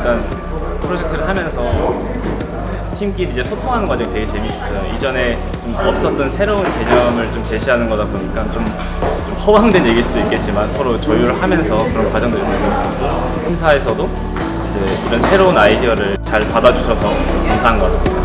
일단 프로젝트를 하면서 팀끼리 이제 소통하는 과정이 되게 재밌었어요. 이전에 좀 없었던 새로운 개념을 좀 제시하는 거다 보니까 좀, 좀 허황된 얘기일 수도 있겠지만 서로 조율을 하면서 그런 과정들이 되게 재밌었고 행사에서도 이제 이런 새로운 아이디어를 잘 받아주셔서 감사한 것 같습니다.